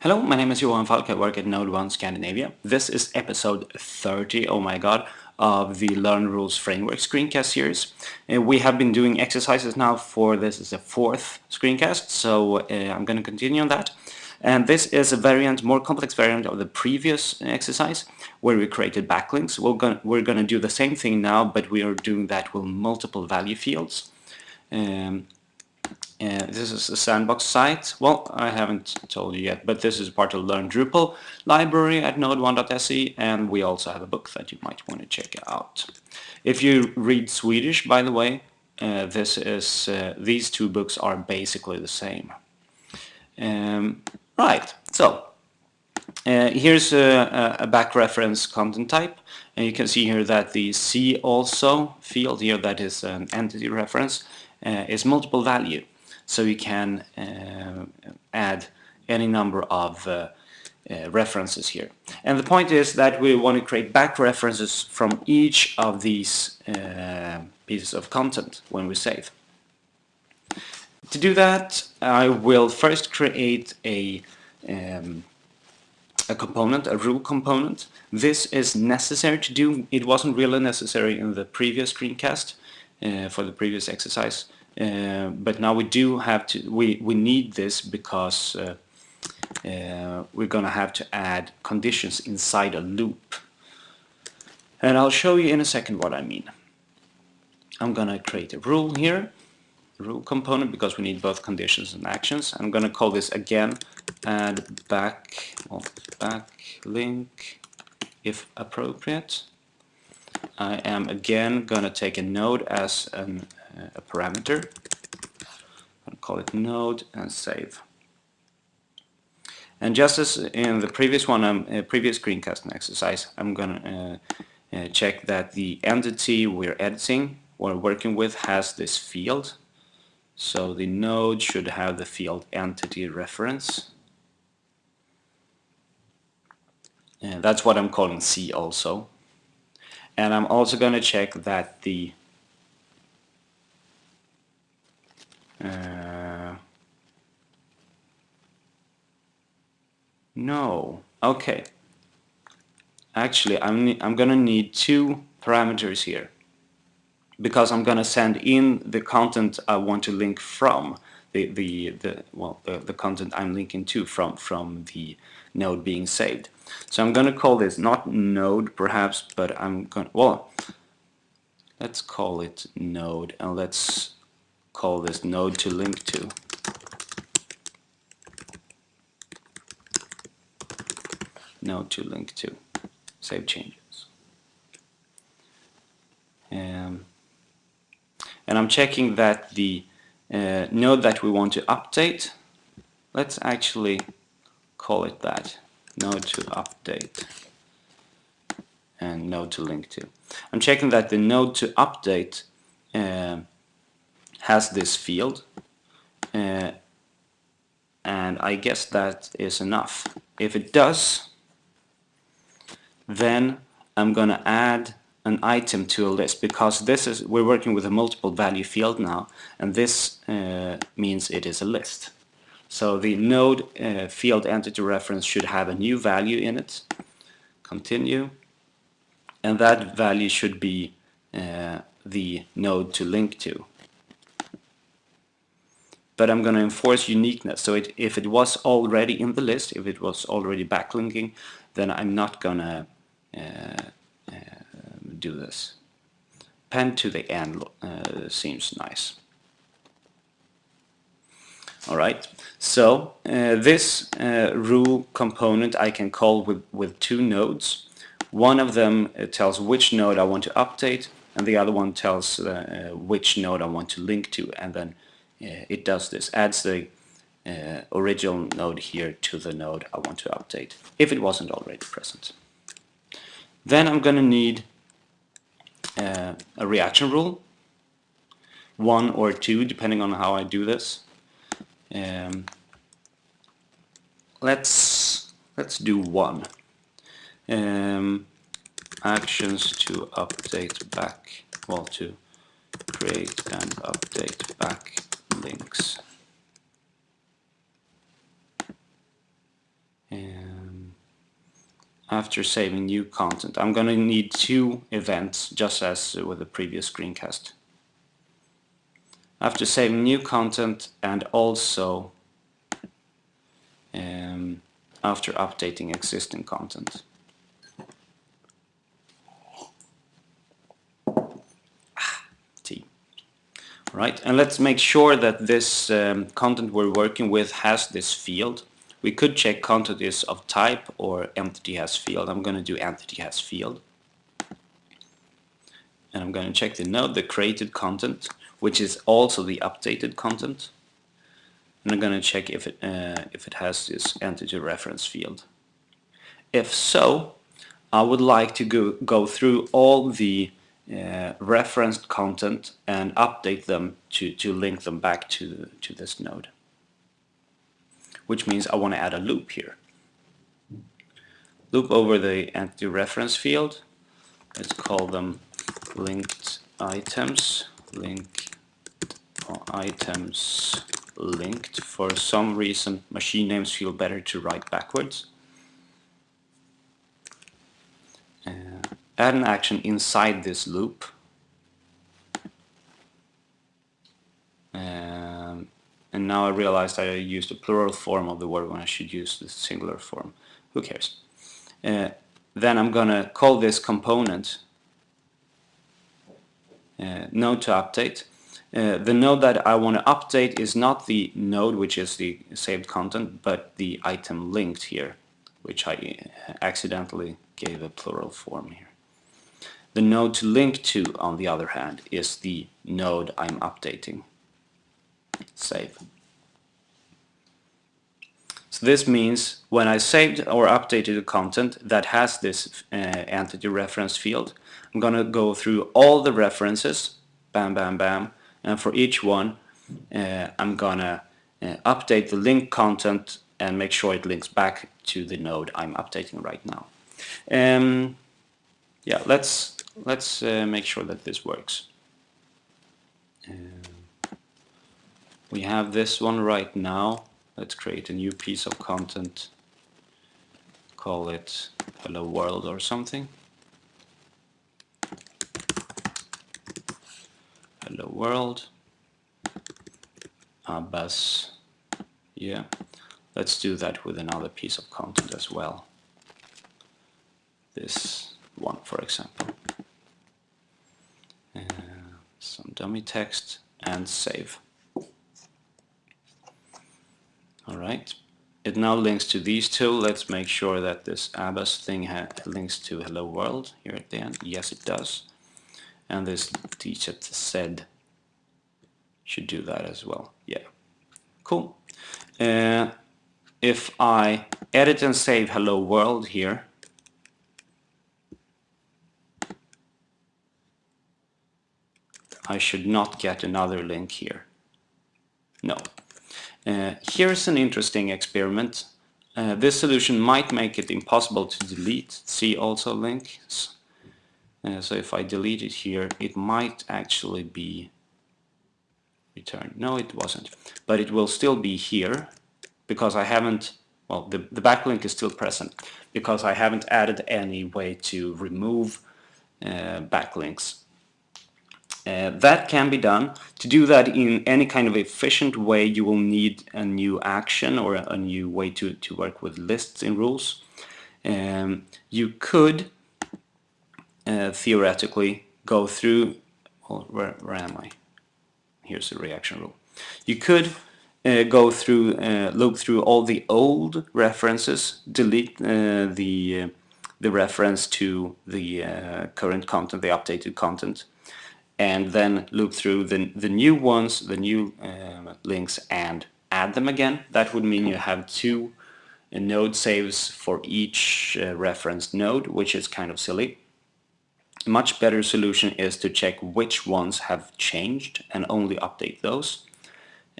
Hello, my name is Johan Falk. I work at NodeOne Scandinavia. This is episode 30, oh my god, of the Learn Rules Framework screencast series. Uh, we have been doing exercises now for this is the fourth screencast, so uh, I'm going to continue on that. And this is a variant, more complex variant of the previous exercise, where we created backlinks. We're going we're to do the same thing now, but we are doing that with multiple value fields. Um, this is a sandbox site. Well, I haven't told you yet, but this is part of Learn Drupal library at node1.se, and we also have a book that you might want to check out. If you read Swedish, by the way, uh, this is uh, these two books are basically the same. Um, right, so uh, here's a, a, back reference content type, and you can see here that the see also field here, that is an entity reference, uh, is multiple value so you can uh, add any number of uh, uh, references here. And the point is that we want to create back references from each of these uh, pieces of content when we save. To do that, I will first create a um, a component, a rule component. This is necessary to do. It wasn't really necessary in the previous screencast uh, for the previous exercise. Uh, but now we do have to, we, we need this because uh, uh, we're going to have to add conditions inside a loop. And I'll show you in a second what I mean. I'm going to create a rule here, rule component, because we need both conditions and actions. I'm going to call this again add back, well, back link if appropriate. I am again going to take a node as an a parameter. I'll call it node and save. And just as in the previous one, um, uh, previous screencasting exercise, I'm going to uh, uh, check that the entity we're editing or working with has this field. So the node should have the field entity reference. And that's what I'm calling C also. And I'm also going to check that the no. Okay. Actually, I'm, I'm gonna need two parameters here because I'm gonna send in the content I want to link from the the the well the, the content I'm linking to from from the node being saved. So I'm gonna call this not node perhaps, but I'm gonna well let's call it node and let's call this node to link to. Node to link to. Save changes. Um, and I'm checking that the uh, node that we want to update, let's actually call it that, node to update and node to link to. I'm checking that the node to update uh, has this field uh, and I guess that is enough. If it does then I'm gonna add an item to a list because this is we're working with a multiple value field now and this uh, means it is a list. So the node uh, field entity reference should have a new value in it. Continue and that value should be uh, the node to link to but I'm going to enforce uniqueness. So it, if it was already in the list, if it was already backlinking, then I'm not going to do this. Pen to the end uh, seems nice. Alright, so uh, this uh, rule component I can call with, with two nodes. One of them uh, tells which node I want to update and the other one tells which node I want to link to and then uh, it does this, adds the uh, original node here to the node I want to update, if it wasn't already present. Then I'm going to need uh, a reaction rule, one or two, depending on how I do this. Um, let's let's do one. Um, actions to update back, well, to create and update back links. Um, after saving new content. I'm going to need two events just as with the previous screencast. After saving new content and also um, after updating existing content. Ah, T. Right, and let's make sure that this um, content we're working with has this field we could check content is of type or entity has field. I'm going to do entity has field. And I'm going to check the node, the created content, which is also the updated content. And I'm going to check if it, uh, if it has this entity reference field. If so, I would like to go, go through all the uh, referenced content and update them to, to link them back to, to this node which means I want to add a loop here. Loop over the entity reference field. Let's call them linked items. Link items linked. For some reason, machine names feel better to write backwards. Uh, add an action inside this loop. Now I realized I used the plural form of the word when I should use the singular form. Who cares? Uh, then I'm gonna call this component uh, node to update. Uh, the node that I want to update is not the node which is the saved content but the item linked here which I uh, accidentally gave a plural form here. The node to link to on the other hand is the node I'm updating save. So this means when I saved or updated the content that has this uh, entity reference field, I'm gonna go through all the references, bam, bam, bam, and for each one uh, I'm gonna uh, update the link content and make sure it links back to the node I'm updating right now. Um, yeah, let's let's uh, make sure that this works. Um, we have this one right now. Let's create a new piece of content. Call it hello world or something. Hello world. Abbas. Yeah. Let's do that with another piece of content as well. This one, for example. Uh, some dummy text and save. Alright, it now links to these two. Let's make sure that this Abbas thing links to hello world here at the end. Yes, it does. And this tchat said should do that as well. Yeah, cool. Uh, if I edit and save hello world here, I should not get another link here. No, uh, here's an interesting experiment. Uh, this solution might make it impossible to delete see also links. Uh, so if I delete it here, it might actually be returned. No, it wasn't. But it will still be here because I haven't, well, the, the backlink is still present because I haven't added any way to remove uh, backlinks. Uh, that can be done. To do that in any kind of efficient way, you will need a new action or a new way to, to work with lists in rules. Um, you could uh, theoretically go through, well, where, where am I? Here's the reaction rule. You could uh, go through, uh, look through all the old references, delete uh, the, uh, the reference to the current content, the updated content, and then loop through the, the new ones, the new uh, links and add them again. That would mean you have two uh, node saves for each uh, referenced node, which is kind of silly. Much better solution is to check which ones have changed and only update those.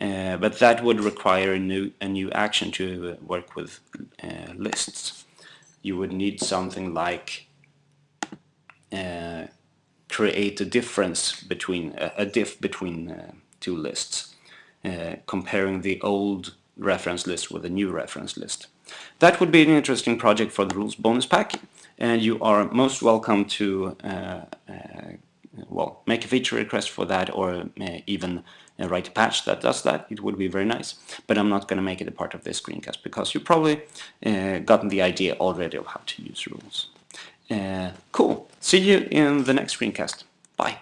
Uh, but that would require a new, a new action to uh, work with uh, lists. You would need something like create a difference between a diff between uh, two lists, uh, comparing the old reference list with the new reference list. That would be an interesting project for the rules bonus pack and you are most welcome to uh, uh, well make a feature request for that or uh, even uh, write a patch that does that. It would be very nice. But I'm not going to make it a part of this screencast because you probably gotten the idea already of how to use rules Uh, cool. See you in the next screencast. Bye